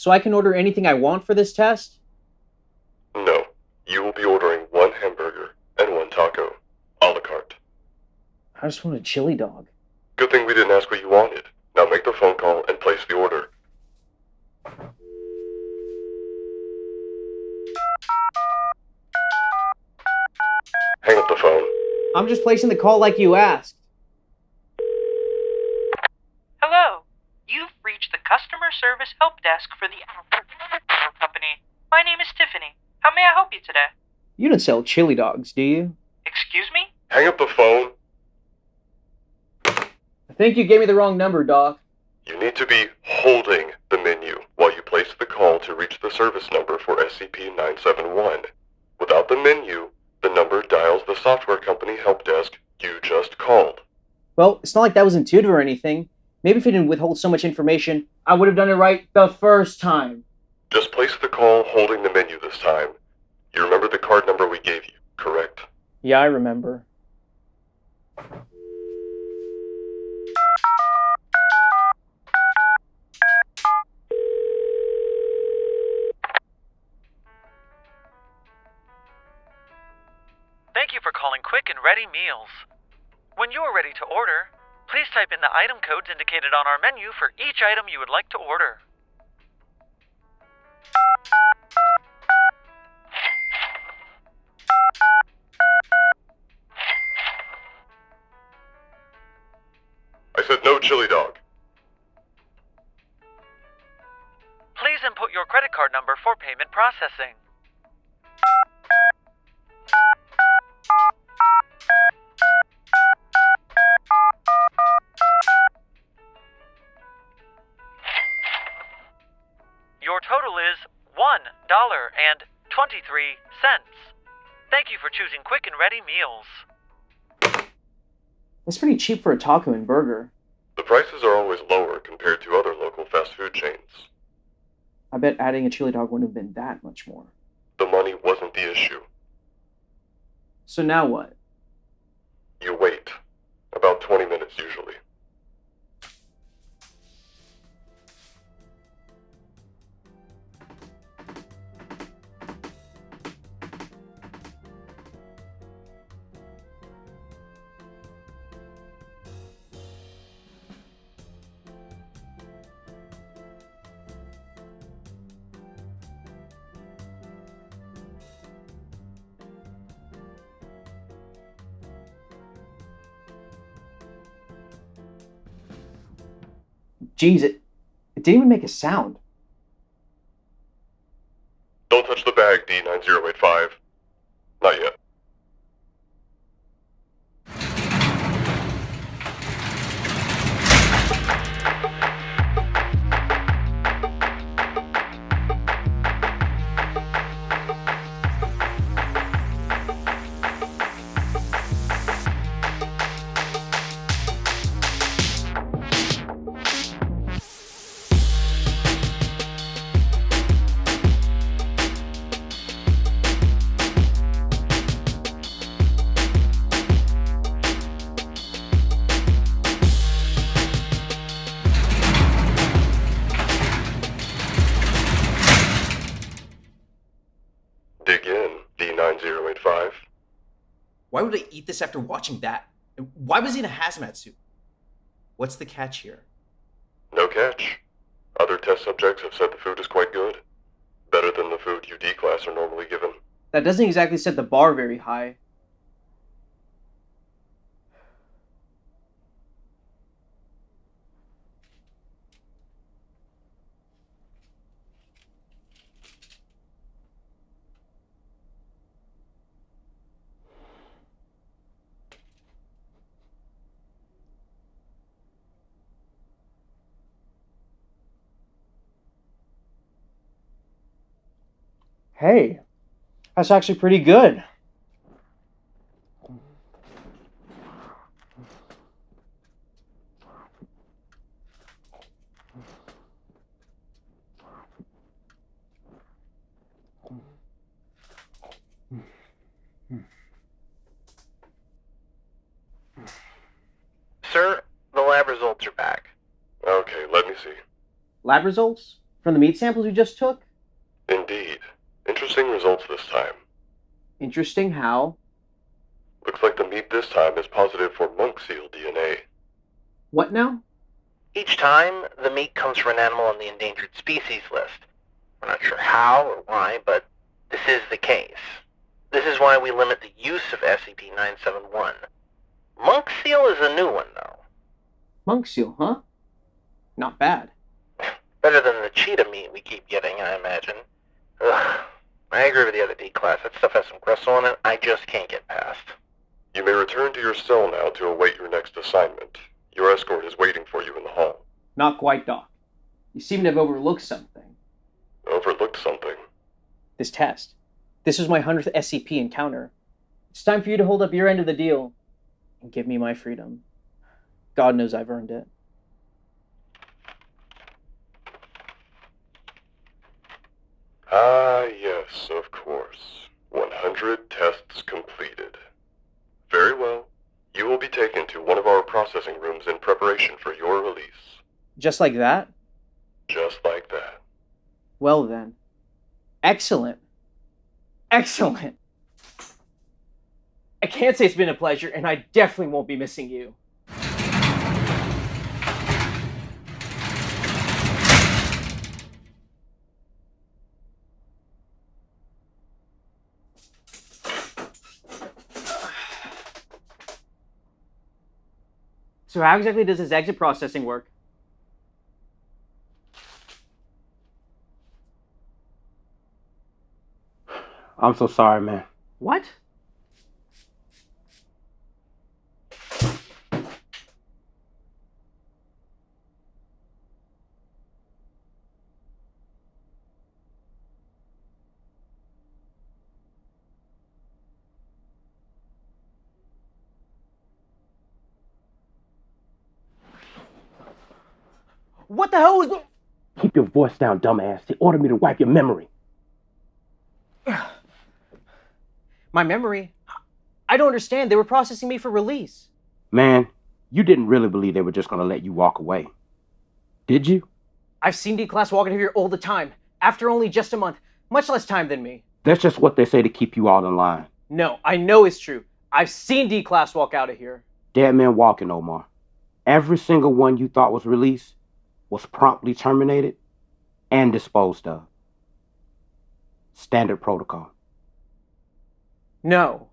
So I can order anything I want for this test? No. You will be ordering one hamburger and one taco. A la carte. I just want a chili dog. Good thing we didn't ask what you wanted. Now make the phone call and place the order. Hang up the phone. I'm just placing the call like you asked. Service help desk for the company. My name is Tiffany. How may I help you today? You don't sell chili dogs, do you? Excuse me? Hang up the phone. I think you gave me the wrong number, Doc. You need to be holding the menu while you place the call to reach the service number for SCP-971. Without the menu, the number dials the software company help desk you just called. Well, it's not like that was intuitive or anything. Maybe if he didn't withhold so much information, I would have done it right the first time. Just place the call holding the menu this time. You remember the card number we gave you, correct? Yeah, I remember. Thank you for calling Quick and Ready Meals. When you are ready to order, please type in the item codes indicated on our menu for each item you would like to order. I said no chili dog. Please input your credit card number for payment processing. $1.23. Thank you for choosing Quick and Ready Meals. That's pretty cheap for a taco and burger. The prices are always lower compared to other local fast food chains. I bet adding a chili dog wouldn't have been that much more. The money wasn't the issue. So now what? You wait. About 20 minutes usually. Jeez, it, it didn't even make a sound. Don't touch the bag, D9085. Not yet. Dig in, D9085. Why would I eat this after watching that? Why was he in a hazmat suit? What's the catch here? No catch. Other test subjects have said the food is quite good. Better than the food you D-class are normally given. That doesn't exactly set the bar very high. Hey, that's actually pretty good. Sir, the lab results are back. Okay, let me see. Lab results? From the meat samples you just took? Indeed. Interesting results this time. Interesting how? Looks like the meat this time is positive for monk seal DNA. What now? Each time, the meat comes from an animal on the endangered species list. We're not sure how or why, but this is the case. This is why we limit the use of SCP-971. Monk seal is a new one, though. Monk seal, huh? Not bad. Better than the cheetah meat we keep getting, I imagine. Ugh. I agree with the other D-class. That stuff has some gristle in it I just can't get past. You may return to your cell now to await your next assignment. Your escort is waiting for you in the hall. Not quite, Doc. You seem to have overlooked something. Overlooked something. This test. This was my 100th SCP encounter. It's time for you to hold up your end of the deal and give me my freedom. God knows I've earned it. Ah, yes, of course. 100 tests completed. Very well. You will be taken to one of our processing rooms in preparation for your release. Just like that? Just like that. Well then. Excellent. Excellent. I can't say it's been a pleasure, and I definitely won't be missing you. So how exactly does this exit processing work? I'm so sorry, man. What? What the hell was the... Keep your voice down, dumbass. They ordered me to wipe your memory. My memory? I don't understand. They were processing me for release. Man, you didn't really believe they were just gonna let you walk away. Did you? I've seen D-Class walking out of here all the time, after only just a month, much less time than me. That's just what they say to keep you all in line. No, I know it's true. I've seen D-Class walk out of here. Dead man walking, Omar. Every single one you thought was released was promptly terminated and disposed of. Standard protocol. No.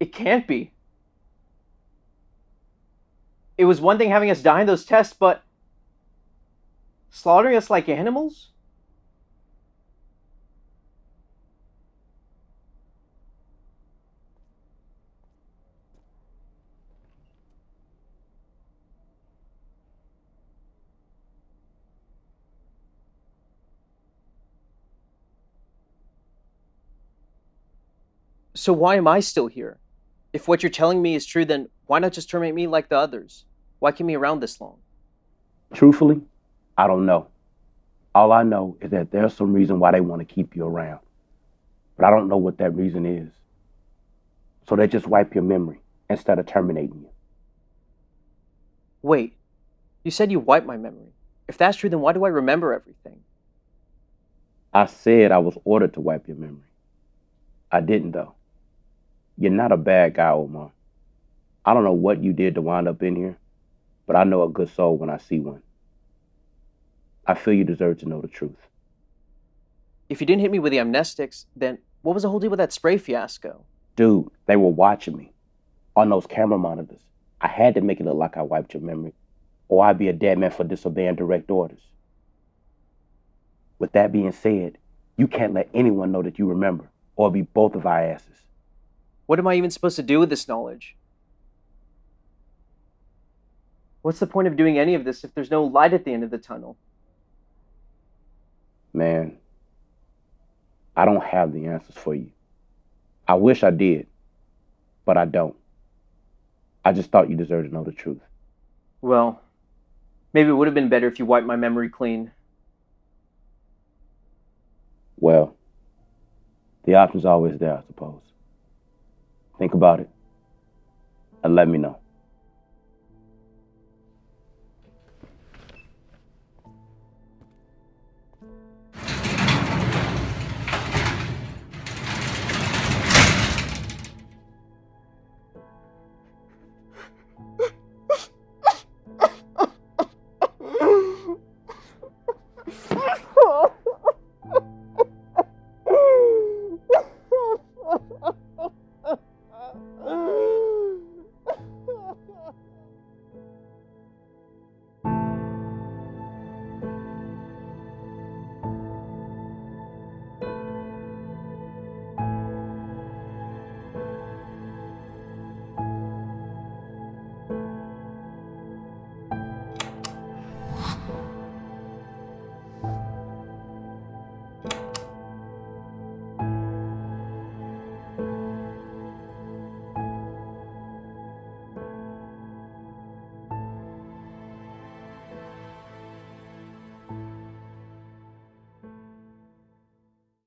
It can't be. It was one thing having us die in those tests, but slaughtering us like animals? So why am I still here? If what you're telling me is true, then why not just terminate me like the others? Why keep me around this long? Truthfully, I don't know. All I know is that there's some reason why they want to keep you around. But I don't know what that reason is. So they just wipe your memory instead of terminating you. Wait, you said you wiped my memory. If that's true, then why do I remember everything? I said I was ordered to wipe your memory. I didn't, though. You're not a bad guy, Omar. I don't know what you did to wind up in here, but I know a good soul when I see one. I feel you deserve to know the truth. If you didn't hit me with the amnestics, then what was the whole deal with that spray fiasco? Dude, they were watching me on those camera monitors. I had to make it look like I wiped your memory, or I'd be a dead man for disobeying direct orders. With that being said, you can't let anyone know that you remember, or be both of our asses. What am I even supposed to do with this knowledge? What's the point of doing any of this if there's no light at the end of the tunnel? Man, I don't have the answers for you. I wish I did, but I don't. I just thought you deserved to know the truth. Well, maybe it would have been better if you wiped my memory clean. Well, the option's always there, I suppose. Think about it and let me know.